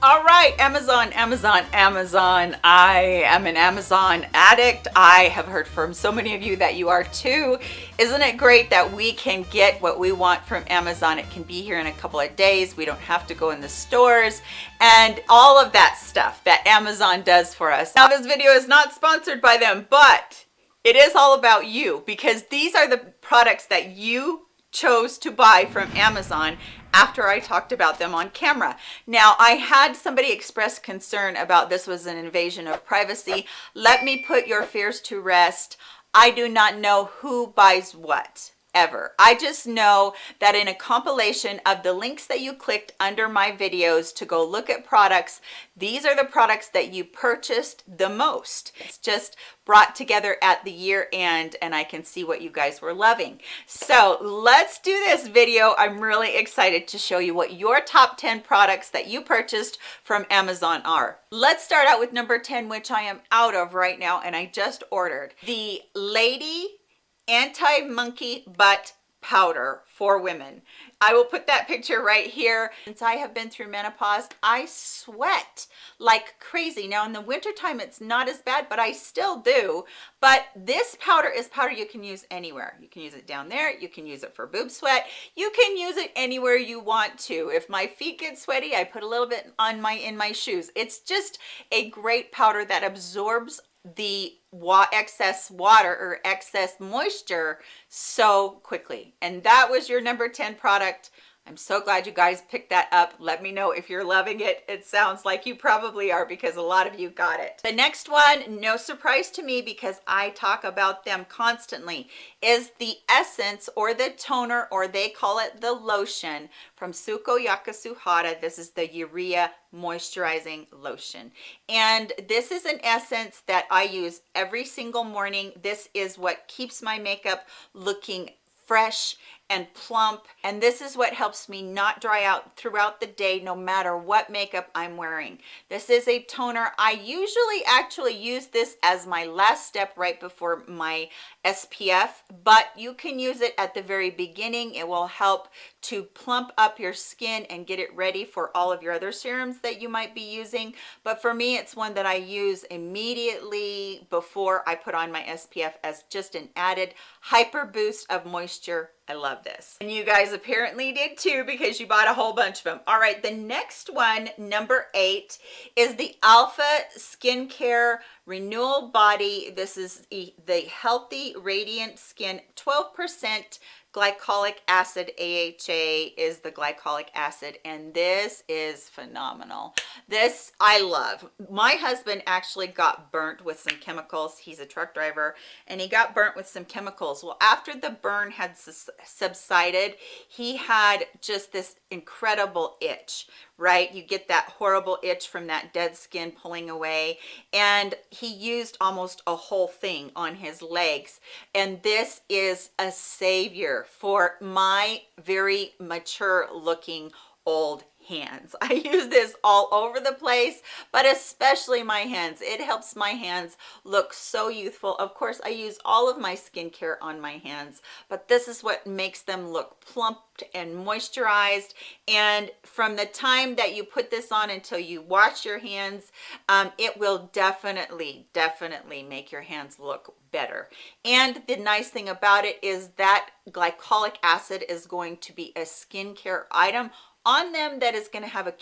All right, Amazon, Amazon, Amazon. I am an Amazon addict. I have heard from so many of you that you are too. Isn't it great that we can get what we want from Amazon? It can be here in a couple of days. We don't have to go in the stores and all of that stuff that Amazon does for us. Now, this video is not sponsored by them, but it is all about you because these are the products that you chose to buy from Amazon after I talked about them on camera. Now, I had somebody express concern about this was an invasion of privacy. Let me put your fears to rest. I do not know who buys what ever. I just know that in a compilation of the links that you clicked under my videos to go look at products, these are the products that you purchased the most. It's just brought together at the year end and I can see what you guys were loving. So let's do this video. I'm really excited to show you what your top 10 products that you purchased from Amazon are. Let's start out with number 10, which I am out of right now and I just ordered. The Lady anti-monkey butt powder for women. I will put that picture right here. Since i have been through menopause i sweat like crazy. Now in the winter time it's not as bad but i still do. But this powder is powder you can use anywhere. You can use it down there. You can use it for boob sweat. You can use it anywhere you want to. If my feet get sweaty i put a little bit on my in my shoes. It's just a great powder that absorbs the wa excess water or excess moisture so quickly. And that was your number 10 product I'm so glad you guys picked that up. Let me know if you're loving it. It sounds like you probably are because a lot of you got it. The next one, no surprise to me because I talk about them constantly, is the Essence or the toner or they call it the lotion from Sukoyaka Suhada. This is the Urea Moisturizing Lotion. And this is an essence that I use every single morning. This is what keeps my makeup looking fresh and plump and this is what helps me not dry out throughout the day no matter what makeup i'm wearing. This is a toner. I usually actually use this as my last step right before my spf but you can use it at the very beginning it will help to plump up your skin and get it ready for all of your other serums that you might be using but for me it's one that i use immediately before i put on my spf as just an added hyper boost of moisture I love this. And you guys apparently did too because you bought a whole bunch of them. All right, the next one, number eight, is the Alpha Skincare Renewal Body. This is the Healthy Radiant Skin 12% glycolic acid AHA is the glycolic acid and this is phenomenal. This I love. My husband actually got burnt with some chemicals. He's a truck driver and he got burnt with some chemicals. Well after the burn had subsided he had just this incredible itch right? You get that horrible itch from that dead skin pulling away and he used almost a whole thing on his legs and this is a savior for my very mature looking old hands. I use this all over the place but especially my hands. It helps my hands look so youthful. Of course i use all of my skincare on my hands but this is what makes them look plumped and moisturized. And from the time that you put this on until you wash your hands um, it will definitely definitely make your hands look better. And the nice thing about it is that glycolic acid is going to be a skincare item on them that is going to have a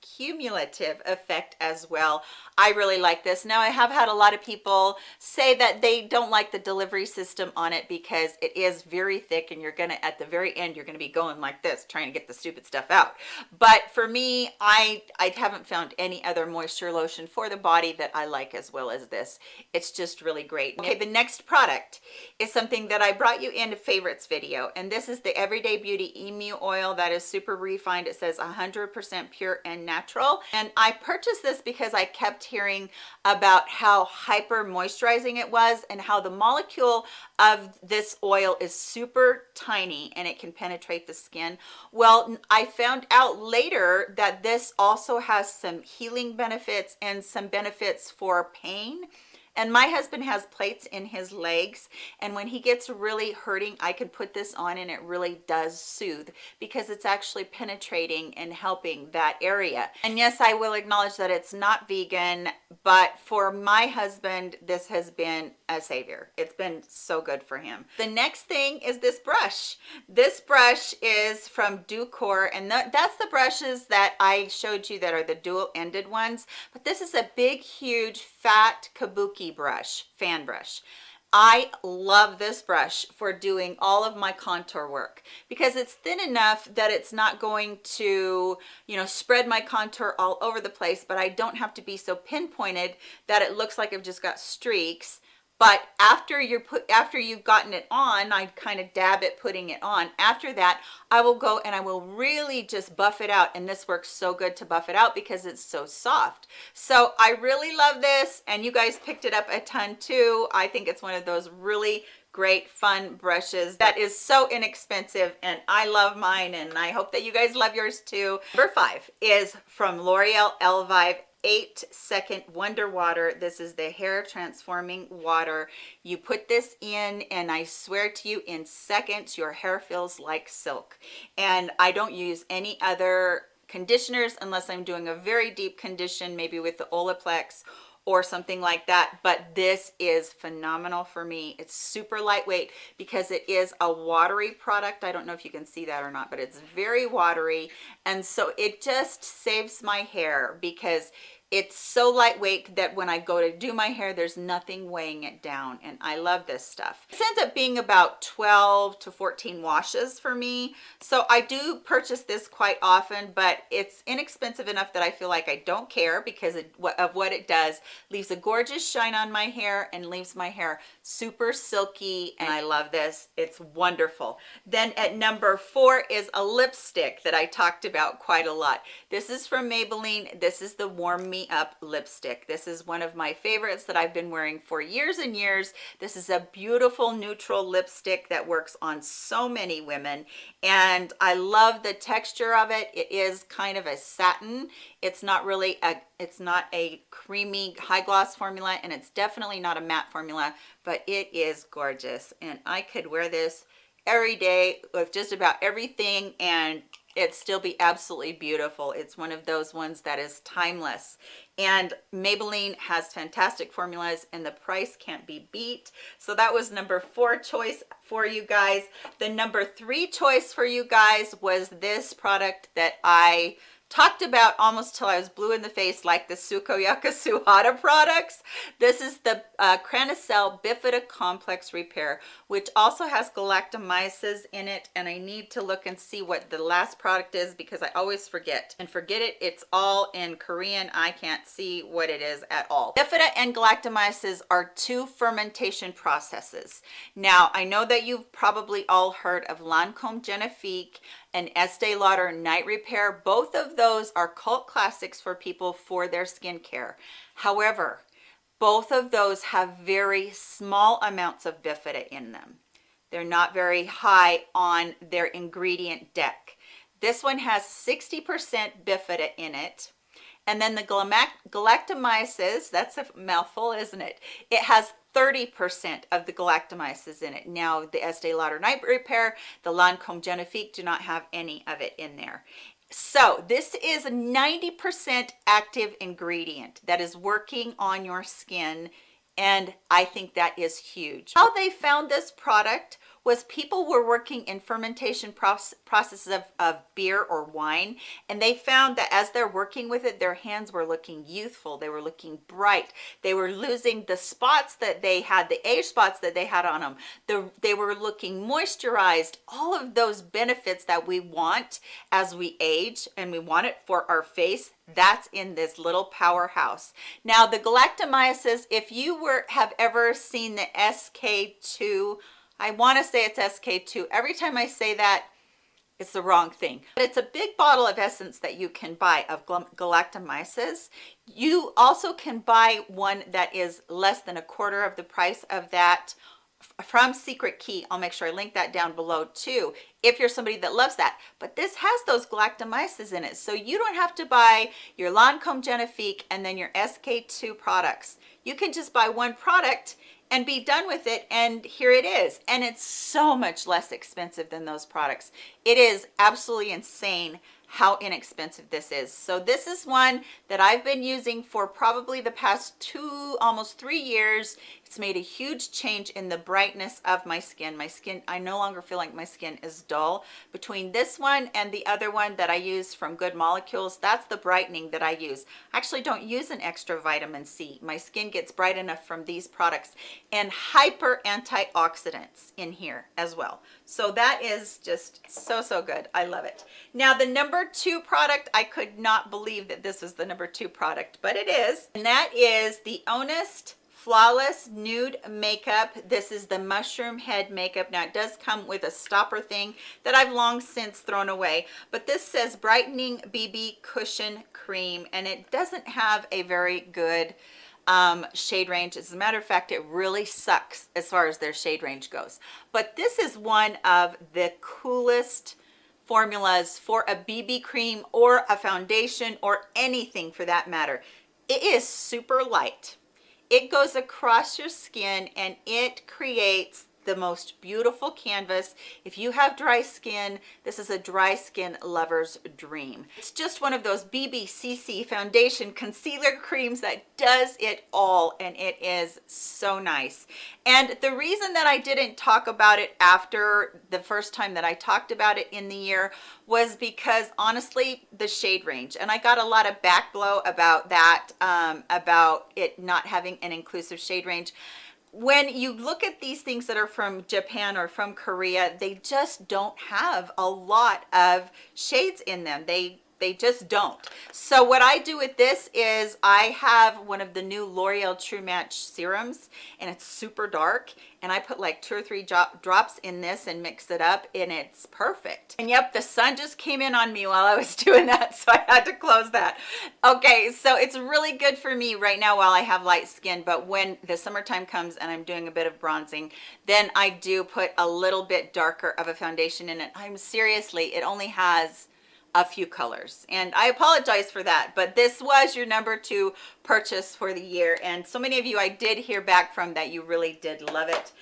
cumulative effect as well. I really like this. Now i have had a lot of people say that they don't like the delivery system on it because it is very thick and you're gonna at the very end you're gonna be going like this trying to get the stupid stuff out. But for me i i haven't found any other moisture lotion for the body that i like as well as this. It's just really great. Okay the next product is something that i brought you in a favorites video and this is the everyday beauty emu oil that is super refined. It says 100 percent pure and natural. And i purchased this because i kept hearing about how hyper moisturizing it was and how the molecule of this oil is super tiny and it can penetrate the skin. Well i found out later that this also has some healing benefits and some benefits for pain and my husband has plates in his legs and when he gets really hurting i can put this on and it really does soothe because it's actually penetrating and helping that area. And yes i will acknowledge that it's not vegan but for my husband this has been a savior. It's been so good for him. The next thing is this brush. This brush is from Ducare and that's the brushes that i showed you that are the dual ended ones but this is a big huge fat kabuki brush fan brush. I love this brush for doing all of my contour work because it's thin enough that it's not going to, you know, spread my contour all over the place, but I don't have to be so pinpointed that it looks like I've just got streaks but after you're put after you've gotten it on i kind of dab it putting it on. After that i will go and i will really just buff it out and this works so good to buff it out because it's so soft. So i really love this and you guys picked it up a ton too. I think it's one of those really great fun brushes that is so inexpensive and i love mine and i hope that you guys love yours too. Number five is from l'oreal elvive eight second wonder water. This is the hair transforming water. You put this in and i swear to you in seconds your hair feels like silk. And i don't use any other conditioners unless i'm doing a very deep condition maybe with the olaplex or something like that but this is phenomenal for me. It's super lightweight because it is a watery product. I don't know if you can see that or not but it's very watery. And so it just saves my hair because it's so lightweight that when I go to do my hair, there's nothing weighing it down. And I love this stuff. It ends up being about 12 to 14 washes for me. So I do purchase this quite often, but it's inexpensive enough that I feel like I don't care because of what it does. Leaves a gorgeous shine on my hair and leaves my hair super silky. And I love this. It's wonderful. Then at number four is a lipstick that I talked about quite a lot. This is from Maybelline. This is the Warm Up lipstick. This is one of my favorites that i've been wearing for years and years. This is a beautiful neutral lipstick that works on so many women and i love the texture of it. It is kind of a satin. It's not really a it's not a creamy high gloss formula and it's definitely not a matte formula but it is gorgeous. And i could wear this every day with just about everything and it still be absolutely beautiful. It's one of those ones that is timeless. And maybelline has fantastic formulas and the price can't be beat. So that was number four choice for you guys. The number three choice for you guys was this product that i talked about almost till I was blue in the face like the Sukoyaka Suhada products. This is the uh, Cranicell Bifida Complex Repair, which also has galactomyces in it. And I need to look and see what the last product is because I always forget. And forget it, it's all in Korean. I can't see what it is at all. Bifida and galactomyces are two fermentation processes. Now, I know that you've probably all heard of Lancome Genifique and Estee Lauder Night Repair. Both of those are cult classics for people for their skincare. However, both of those have very small amounts of bifida in them. They're not very high on their ingredient deck. This one has 60% bifida in it. And then the galactomyces, that's a mouthful, isn't it? It has 30% of the galactomyces in it. Now, the Estee Lauder Night Repair, the Lancome Genifique do not have any of it in there. So this is a 90% active ingredient that is working on your skin and I think that is huge. How they found this product was people were working in fermentation process, processes of, of beer or wine and they found that as they're working with it their hands were looking youthful they were looking bright they were losing the spots that they had the age spots that they had on them the, they were looking moisturized all of those benefits that we want as we age and we want it for our face that's in this little powerhouse. Now the galactomyces if you were have ever seen the sk2 I want to say it's SK2. Every time I say that, it's the wrong thing. But it's a big bottle of essence that you can buy of galactomyces. You also can buy one that is less than a quarter of the price of that from Secret Key. I'll make sure I link that down below too, if you're somebody that loves that. But this has those galactomyces in it, so you don't have to buy your Lancome Genifique and then your SK2 products you can just buy one product and be done with it and here it is. And it's so much less expensive than those products. It is absolutely insane how inexpensive this is. So this is one that i've been using for probably the past two almost three years it's made a huge change in the brightness of my skin. My skin i no longer feel like my skin is dull. Between this one and the other one that i use from good molecules that's the brightening that i use. I actually don't use an extra vitamin c. My skin gets bright enough from these products and hyper antioxidants in here as well. So that is just so so good. I love it. Now the number two product i could not believe that this is the number two product but it is and that is the honest flawless nude makeup. This is the mushroom head makeup. Now it does come with a stopper thing that i've long since thrown away but this says brightening bb cushion cream and it doesn't have a very good um, shade range. As a matter of fact it really sucks as far as their shade range goes. But this is one of the coolest formulas for a bb cream or a foundation or anything for that matter. It is super light it goes across your skin and it creates the most beautiful canvas. If you have dry skin this is a dry skin lover's dream. It's just one of those bbcc foundation concealer creams that does it all and it is so nice. And the reason that i didn't talk about it after the first time that i talked about it in the year was because honestly the shade range and i got a lot of back blow about that um, about it not having an inclusive shade range when you look at these things that are from Japan or from Korea, they just don't have a lot of shades in them. They they just don't. So what i do with this is i have one of the new l'oreal true match serums and it's super dark and i put like two or three drops in this and mix it up and it's perfect. And yep the sun just came in on me while i was doing that so i had to close that. Okay so it's really good for me right now while i have light skin but when the summertime comes and i'm doing a bit of bronzing then i do put a little bit darker of a foundation in it. I'm seriously it only has a few colors. And i apologize for that but this was your number two purchase for the year. And so many of you i did hear back from that you really did love it.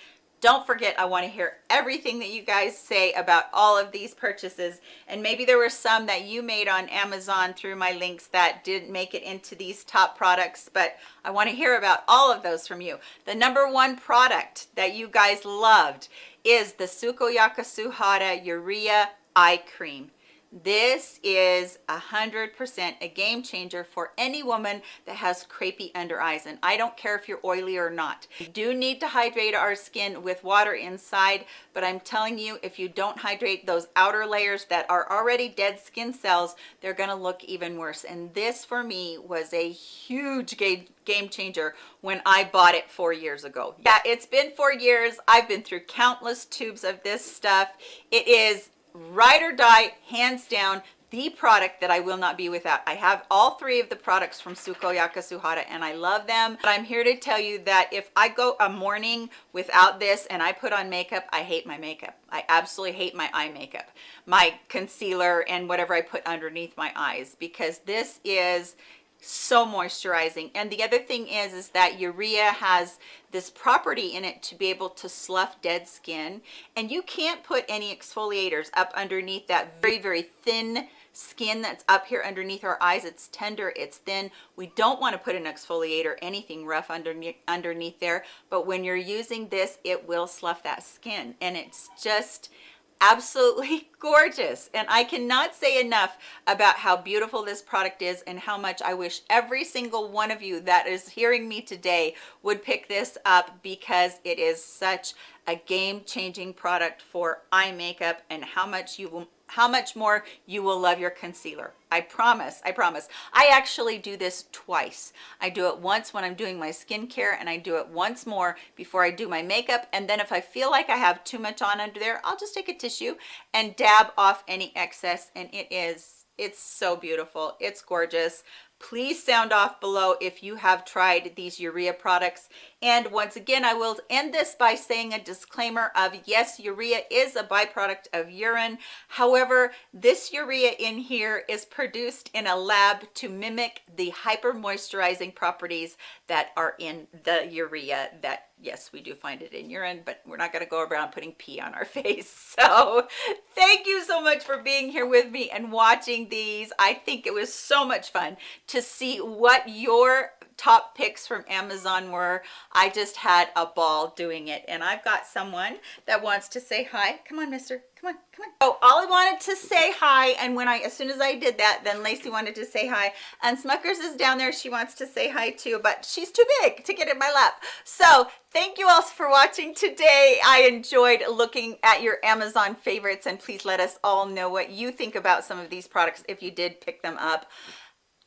Don't forget i want to hear everything that you guys say about all of these purchases. And maybe there were some that you made on amazon through my links that didn't make it into these top products but i want to hear about all of those from you. The number one product that you guys loved is the Sukoyaka Suhada urea eye cream this is a hundred percent a game changer for any woman that has crepey under eyes and i don't care if you're oily or not we do need to hydrate our skin with water inside but i'm telling you if you don't hydrate those outer layers that are already dead skin cells they're going to look even worse and this for me was a huge game game changer when I bought it four years ago. Yeah, it's been four years. I've been through countless tubes of this stuff. It is ride or die hands down the product that I will not be without. I have all three of the products from Suko Suhara and I love them. But I'm here to tell you that if I go a morning without this and I put on makeup, I hate my makeup. I absolutely hate my eye makeup, my concealer and whatever I put underneath my eyes because this is so moisturizing. And the other thing is is that urea has this property in it to be able to slough dead skin. And you can't put any exfoliators up underneath that very very thin skin that's up here underneath our eyes. It's tender it's thin. We don't want to put an exfoliator anything rough underneath underneath there. But when you're using this it will slough that skin. And it's just absolutely gorgeous. And i cannot say enough about how beautiful this product is and how much i wish every single one of you that is hearing me today would pick this up because it is such a game-changing product for eye makeup and how much you will how much more you will love your concealer. I promise i promise. I actually do this twice. I do it once when i'm doing my skincare and i do it once more before i do my makeup. And then if i feel like i have too much on under there i'll just take a tissue and dab off any excess. And it is it's so beautiful. It's gorgeous. Please sound off below if you have tried these urea products And once again, I will end this by saying a disclaimer of yes, urea is a byproduct of urine. However, this urea in here is produced in a lab to mimic the hyper moisturizing properties that are in the urea that yes, we do find it in urine, but we're not going to go around putting pee on our face. So thank you so much for being here with me and watching these. I think it was so much fun to see what your top picks from Amazon were. I just had a ball doing it. And I've got someone that wants to say hi. Come on, mister. Come on, come on. Oh, Ollie wanted to say hi. And when I, as soon as I did that, then Lacey wanted to say hi. And Smuckers is down there. She wants to say hi too, but she's too big to get in my lap. So thank you all for watching today. I enjoyed looking at your Amazon favorites and please let us all know what you think about some of these products if you did pick them up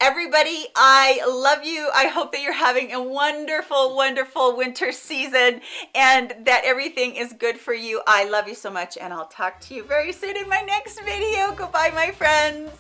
everybody i love you. I hope that you're having a wonderful wonderful winter season and that everything is good for you. I love you so much and i'll talk to you very soon in my next video. Goodbye my friends